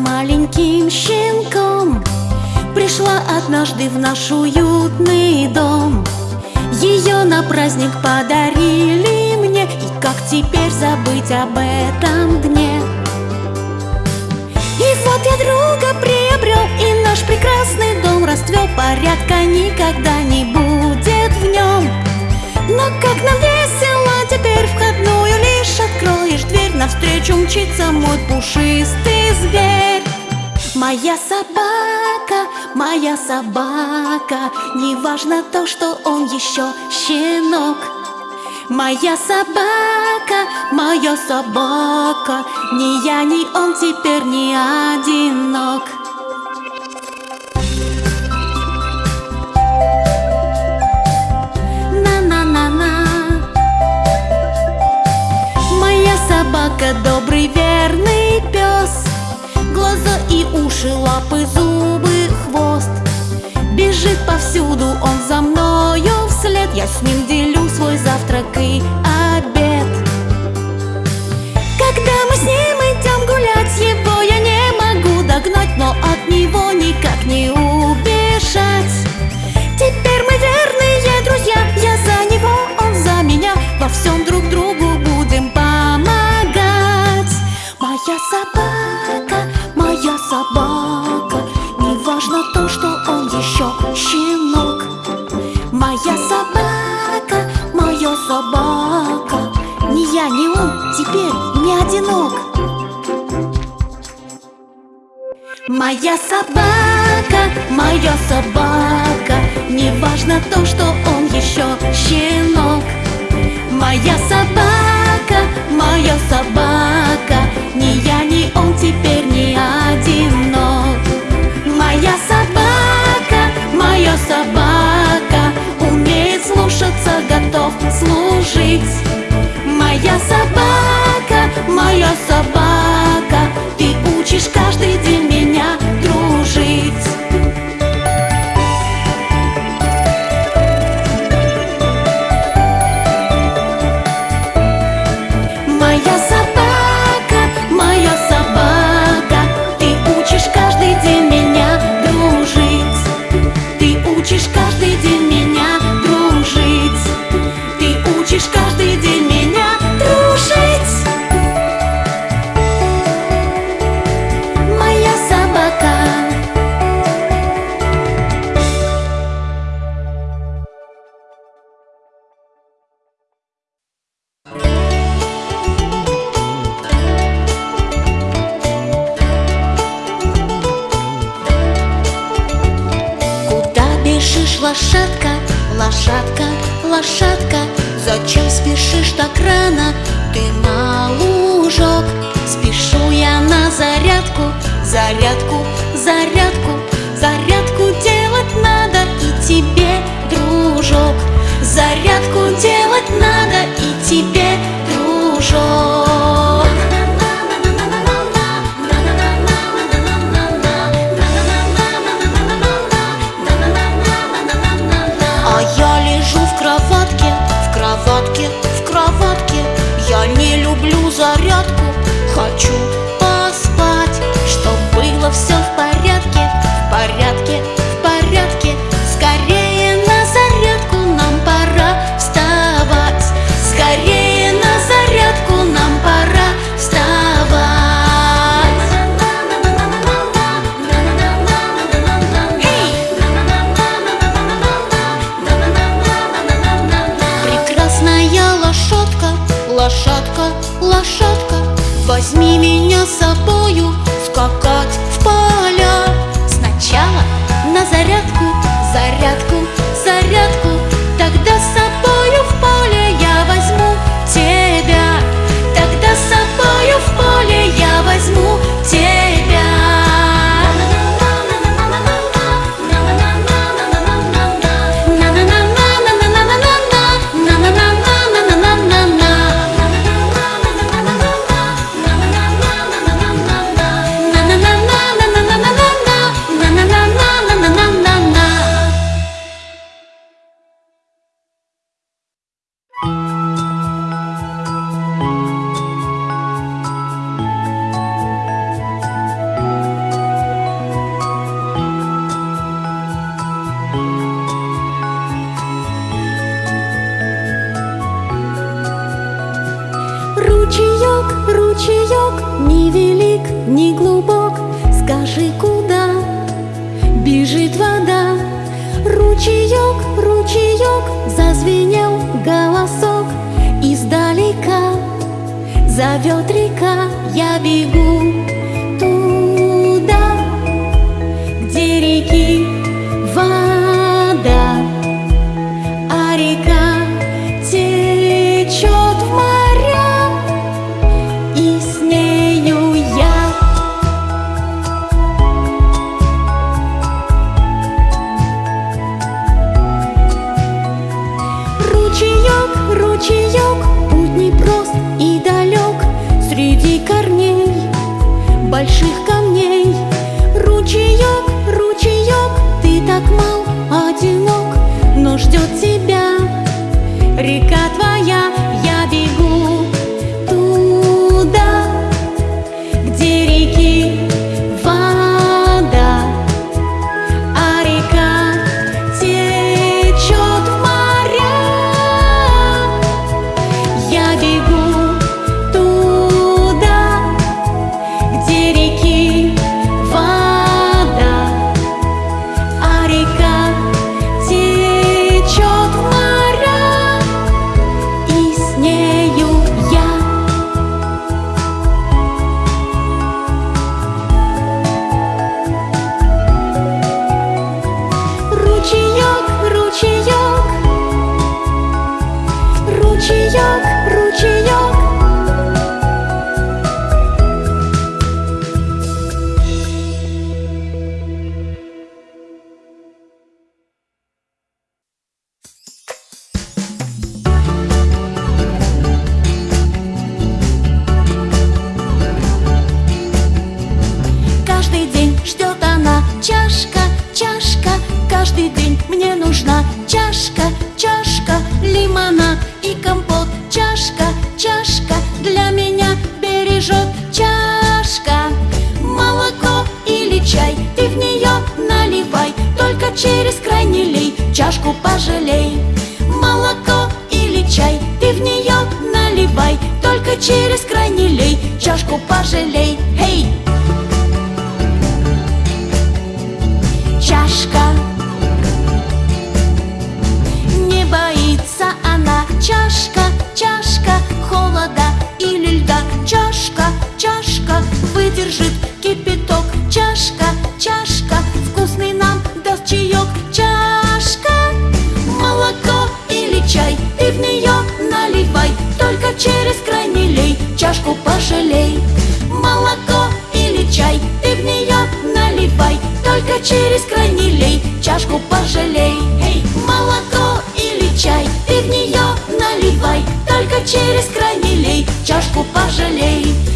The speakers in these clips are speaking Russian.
маленьким щенком. Пришла однажды в наш уютный дом. Ее на праздник подарили мне. И как теперь забыть об этом дне? И вот я друга приобрел И наш прекрасный дом расцвел. Порядка никогда не будет в нем. Но как нам весело теперь входную лишь откроешь дверь Навстречу мчится мой пушистый зверь. Моя собака, моя собака Неважно то, что он еще щенок. Моя собака, моя собака Ни я, ни он теперь не одинок собака добрый, верный пес. Глаза и уши, лапы, зубы, хвост. Бежит повсюду он за мною вслед. Я с ним делю свой завтрак и обед. Когда мы с ним идем гулять Его я не могу догнать Но от него лошадка? Зачем спешишь так рано? Ты на лужок Спешу я на зарядку, зарядку, зарядку Зарядку делать надо и тебе, дружок Зарядку делать хочу голосок издалека. Зовет река, я бегу. ждет тебя. yok только через край не лей, чашку пожалей, эй! Чашка. Не боится она, чашка, чашка Холода или льда, чашка, чашка Выдержит кипяток, чашка. через край не лей, чашку пожалей. Молоко или чай ты в нее наливай, только через край не лей, чашку пожалей. Эй, молоко или чай ты в нее наливай, только через край не лей, чашку пожалей.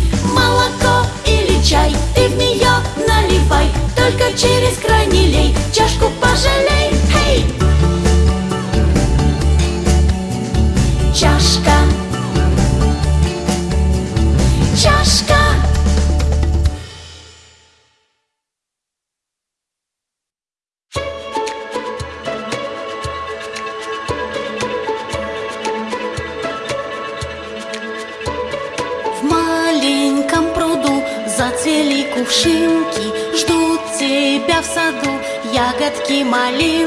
华丽。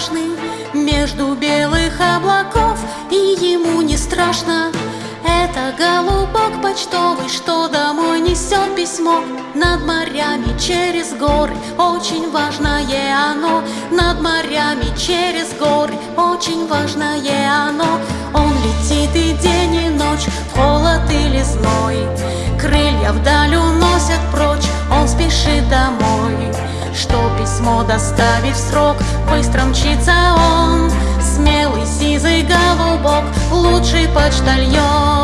страшны. Между белых облаков и ему не страшно. Это голубок почтовый, что домой несет письмо. Над морями через горы, очень важное оно. Над морями через горы, очень важное оно. Он летит и день, и ночь, в холод или зной. Крылья вдаль уносят прочь, он спешит домой. Что письмо доставить в срок. Быстро мчится он Смелый сизый голубок Лучший почтальон.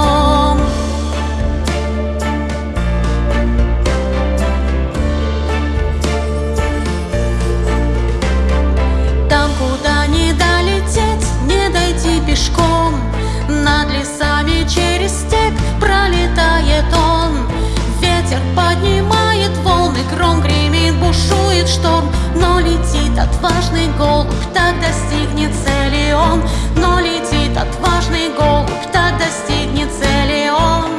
бушует шторм, но летит отважный голубь, так достигнет цели он, но летит отважный голубь, так достигнет цели он.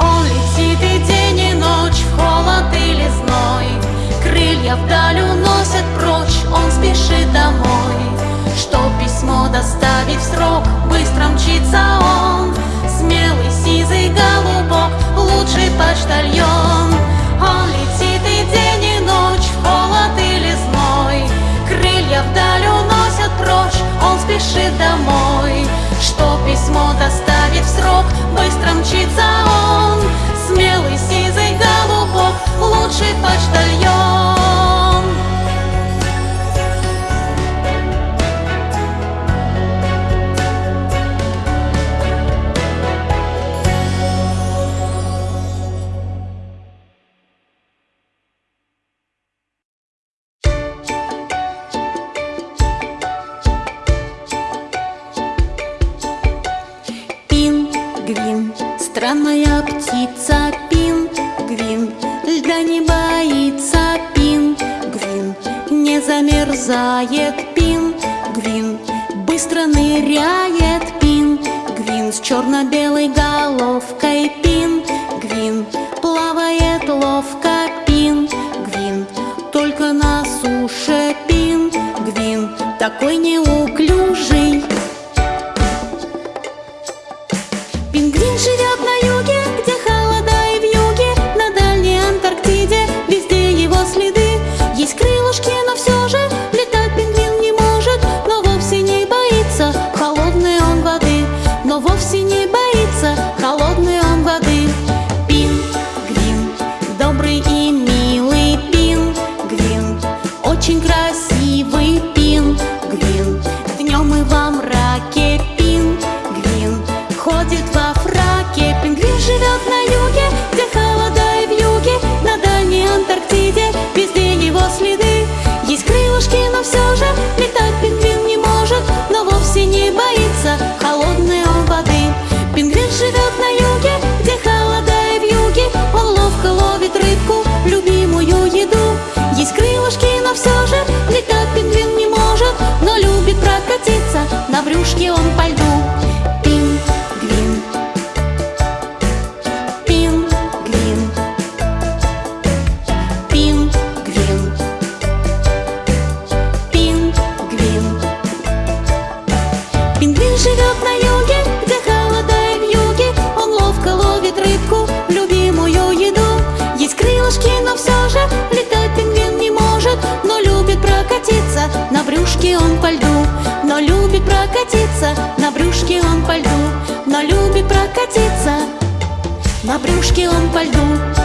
Он летит и день, и ночь, в холод или зной, крылья вдаль уносят прочь, он спешит домой, что письмо доставить в срок пингвин Странная птица пингвин Льда не боится пингвин Не замерзает пингвин Быстро ныряет пингвин С черно-белой головкой пингвин девушке он пальто que um pardon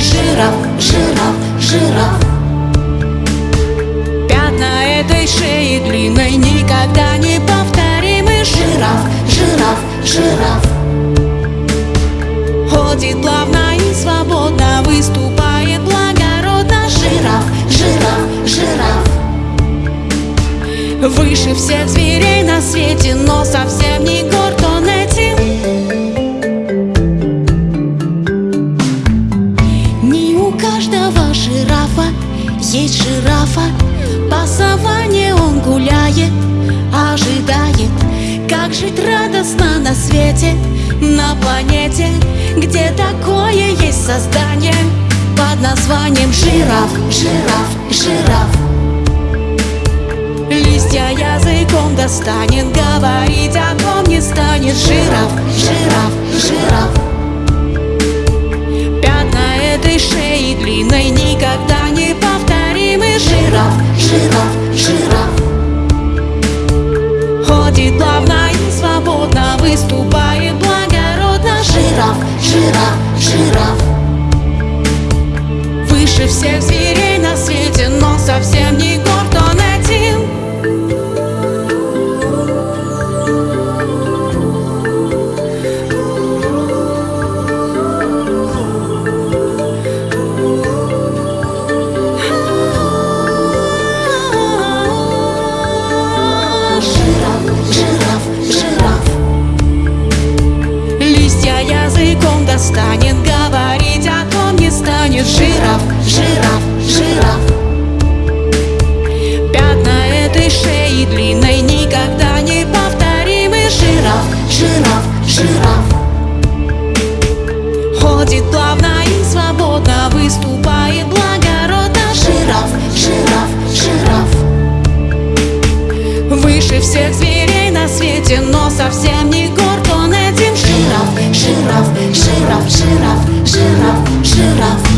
Жираф, жираф, жираф. Пятна этой шеи длинной никогда не повторимы. Жираф, жираф, жираф. Ходит плавно и свободно, выступает благородно. Жираф, жираф, жираф. Выше всех зверей на свете, но совсем не горд есть жирафа По саванне он гуляет, ожидает Как жить радостно на свете, на планете Где такое есть создание под названием жираф, жираф, жираф Листья языком достанет Говорить о том не станет. Жираф, жираф Выступает благородно. Жираф, жираф, жираф. Выше всех зверей на свете Но совсем не горд языком достанет. Говорить о том не станет. Жираф, жираф, жираф. Пятна этой шеи длинной Никогда не повторимы. Жираф, жираф, жираф. Ходит плавно и свободно. Выступает благородно. Жираф, жираф, жираф. Выше всех зверей на свете, но совсем не этим Жираф, жираф, жираф, жираф, жираф,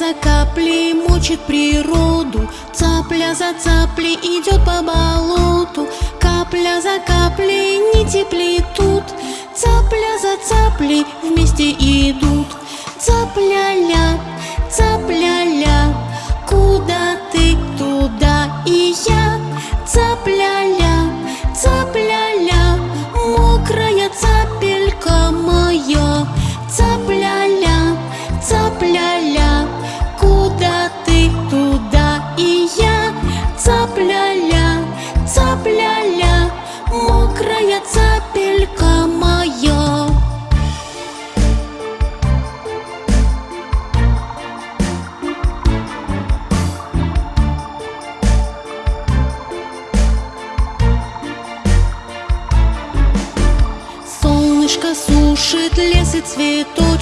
за каплей мочит природу. Цапля за цаплей идет по болоту. Капля за каплей нити плетут. Цапля за цаплей вместе идут. Цапля-ля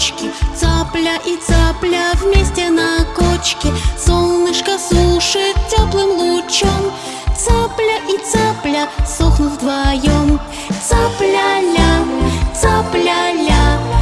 цветочки Цапля и цапля вместе на кочке. Солнышко сушит теплым лучом. Цапля и цапля сохнут вдвоем. Цапля-ля, цапля-ля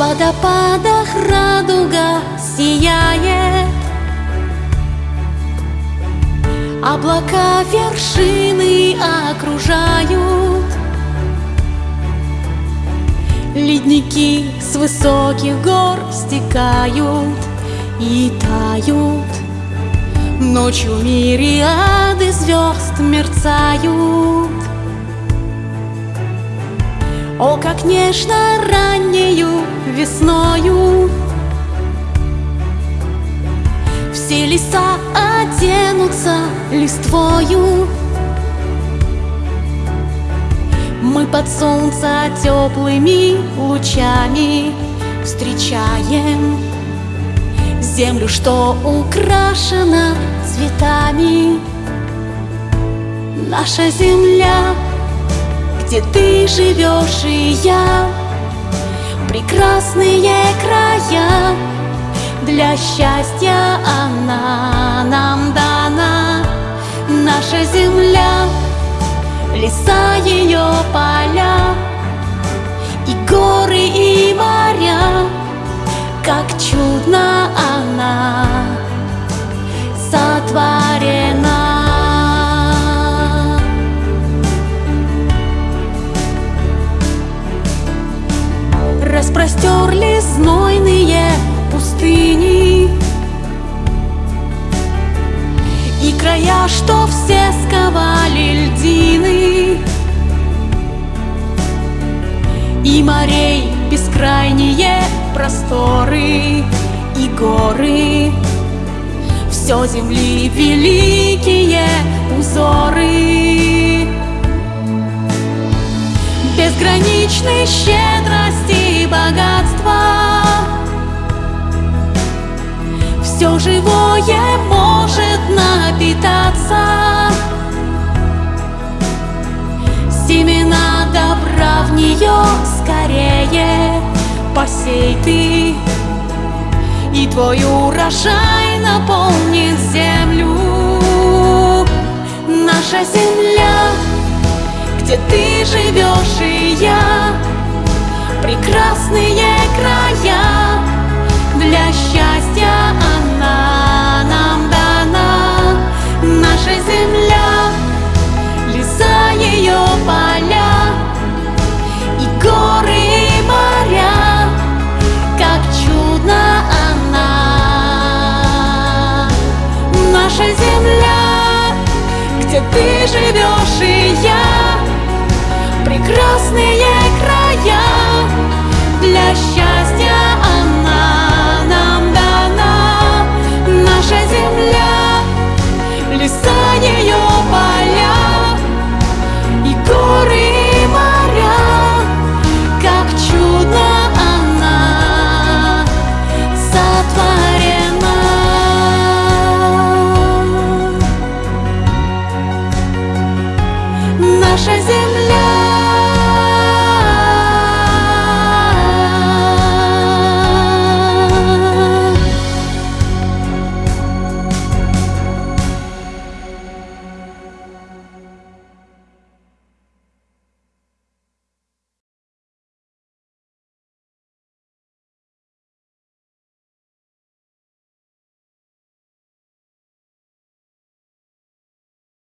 водопадах радуга сияет. Облака вершины окружают. Ледники с высоких гор стекают и тают. Ночью мириады звезд мерцают О, как нежно раннею весною. Все леса оденутся листвою. Мы под солнца теплыми лучами встречаем Землю, что украшена цветами. Наша земля, где ты живешь и я. Прекрасные края Для счастья она нам дана. Наша земля, леса ее поля И горы, и моря. Как чудно она сотворена Распростерли знойные пустыни. И края, что все сковали льдины. И морей бескрайние просторы и горы. Все земли великие узоры Безграничной щедрости и богатства. Все живое может напитаться. Семена добра в нее скорее посей ты. И твой урожай наполнит землю. Наша земля, где ты живешь и Прекрасные края. Для счастья она нам дана. Наша земля, леса ее поля. И горы, и моря, как чудно она. Наша земля, где ты живешь и я